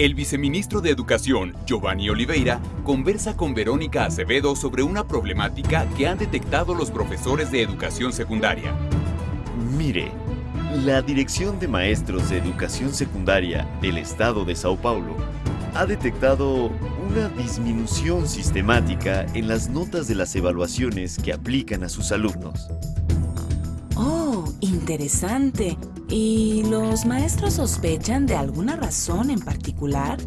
El viceministro de Educación, Giovanni Oliveira, conversa con Verónica Acevedo sobre una problemática que han detectado los profesores de educación secundaria. Mire, la Dirección de Maestros de Educación Secundaria del Estado de Sao Paulo ha detectado una disminución sistemática en las notas de las evaluaciones que aplican a sus alumnos. Oh, interesante. ¿Y los maestros sospechan de alguna razón en particular?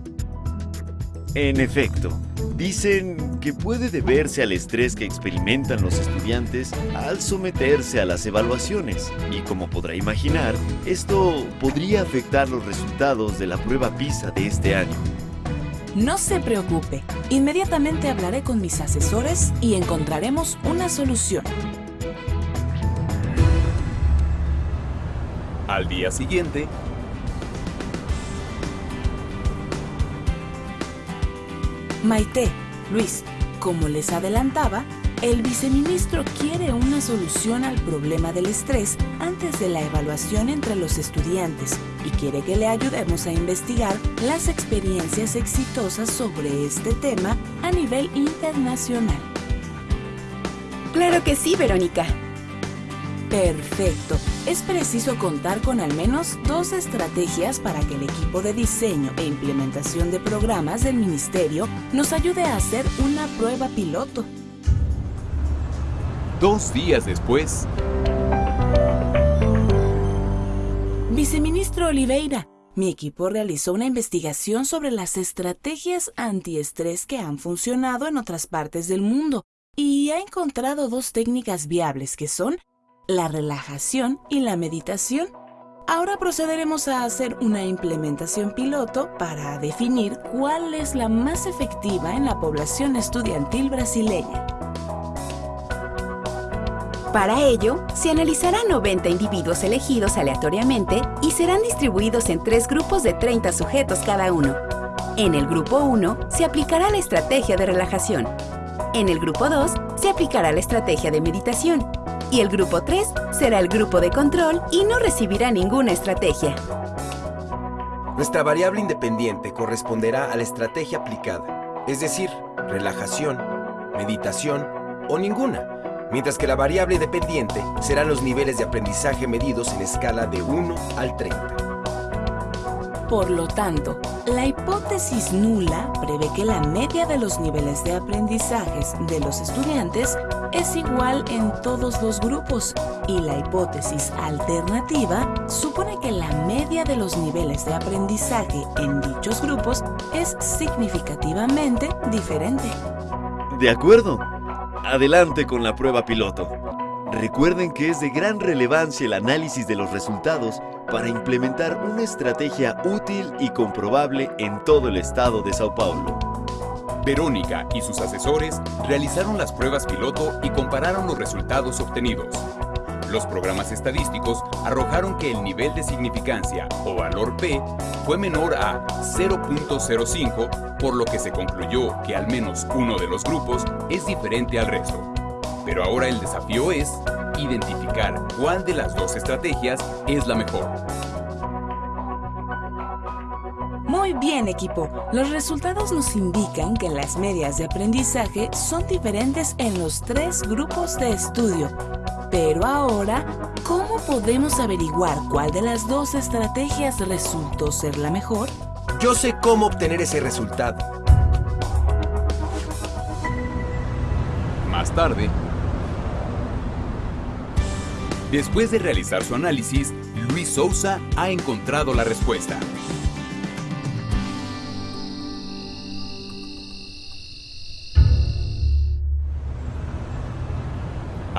En efecto, dicen que puede deberse al estrés que experimentan los estudiantes al someterse a las evaluaciones y como podrá imaginar, esto podría afectar los resultados de la prueba PISA de este año. No se preocupe, inmediatamente hablaré con mis asesores y encontraremos una solución. Al día siguiente, Maite, Luis, como les adelantaba, el viceministro quiere una solución al problema del estrés antes de la evaluación entre los estudiantes y quiere que le ayudemos a investigar las experiencias exitosas sobre este tema a nivel internacional. Claro que sí, Verónica. Perfecto. Es preciso contar con al menos dos estrategias para que el equipo de diseño e implementación de programas del Ministerio nos ayude a hacer una prueba piloto. dos días después, Viceministro Oliveira, mi equipo realizó una investigación sobre las estrategias antiestrés que han funcionado en otras partes del mundo y ha encontrado dos técnicas viables que son la relajación y la meditación. Ahora procederemos a hacer una implementación piloto para definir cuál es la más efectiva en la población estudiantil brasileña. Para ello, se analizarán 90 individuos elegidos aleatoriamente y serán distribuidos en tres grupos de 30 sujetos cada uno. En el grupo 1 se aplicará la estrategia de relajación. En el grupo 2 se aplicará la estrategia de meditación. Y el grupo 3 será el grupo de control y no recibirá ninguna estrategia. Nuestra variable independiente corresponderá a la estrategia aplicada, es decir, relajación, meditación o ninguna, mientras que la variable dependiente serán los niveles de aprendizaje medidos en escala de 1 al 30. Por lo tanto, la hipótesis nula prevé que la media de los niveles de aprendizajes de los estudiantes es igual en todos los grupos y la hipótesis alternativa supone que la media de los niveles de aprendizaje en dichos grupos es significativamente diferente. De acuerdo. Adelante con la prueba piloto. Recuerden que es de gran relevancia el análisis de los resultados para implementar una estrategia útil y comprobable en todo el estado de Sao Paulo. Verónica y sus asesores realizaron las pruebas piloto y compararon los resultados obtenidos. Los programas estadísticos arrojaron que el nivel de significancia o valor P fue menor a 0.05, por lo que se concluyó que al menos uno de los grupos es diferente al resto. Pero ahora el desafío es identificar cuál de las dos estrategias es la mejor. Muy bien, equipo. Los resultados nos indican que las medias de aprendizaje son diferentes en los tres grupos de estudio. Pero ahora, ¿cómo podemos averiguar cuál de las dos estrategias resultó ser la mejor? Yo sé cómo obtener ese resultado. Más tarde, después de realizar su análisis, Luis Sousa ha encontrado la respuesta.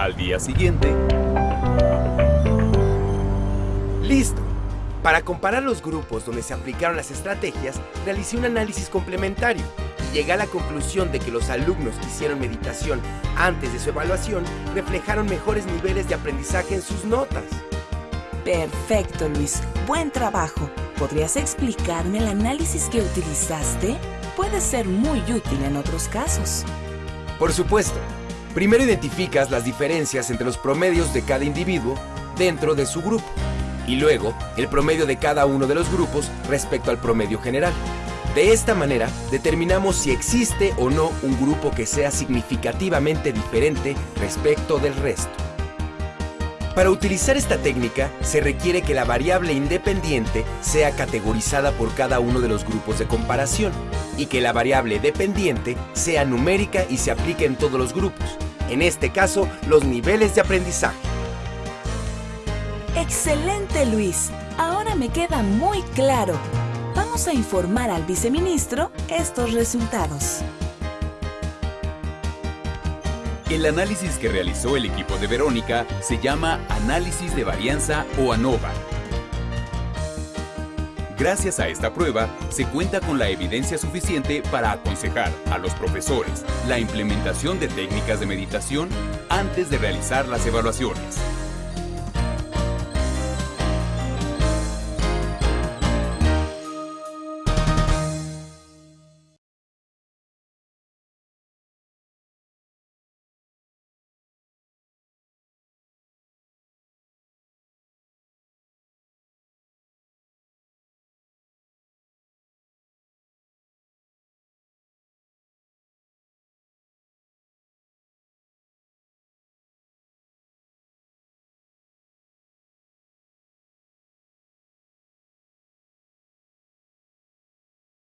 Al día siguiente, ¡Listo! Para comparar los grupos donde se aplicaron las estrategias, realicé un análisis complementario y llegué a la conclusión de que los alumnos que hicieron meditación antes de su evaluación reflejaron mejores niveles de aprendizaje en sus notas. Perfecto, Luis. Buen trabajo. ¿Podrías explicarme el análisis que utilizaste? Puede ser muy útil en otros casos. Por supuesto, primero identificas las diferencias entre los promedios de cada individuo dentro de su grupo y luego el promedio de cada uno de los grupos respecto al promedio general. De esta manera, determinamos si existe o no un grupo que sea significativamente diferente respecto del resto. Para utilizar esta técnica, se requiere que la variable independiente sea categorizada por cada uno de los grupos de comparación y que la variable dependiente sea numérica y se aplique en todos los grupos, en este caso, los niveles de aprendizaje. Excelente, Luis. Ahora me queda muy claro. Vamos a informar al viceministro estos resultados. El análisis que realizó el equipo de Verónica se llama análisis de varianza o ANOVA. Gracias a esta prueba, se cuenta con la evidencia suficiente para aconsejar a los profesores la implementación de técnicas de meditación antes de realizar las evaluaciones.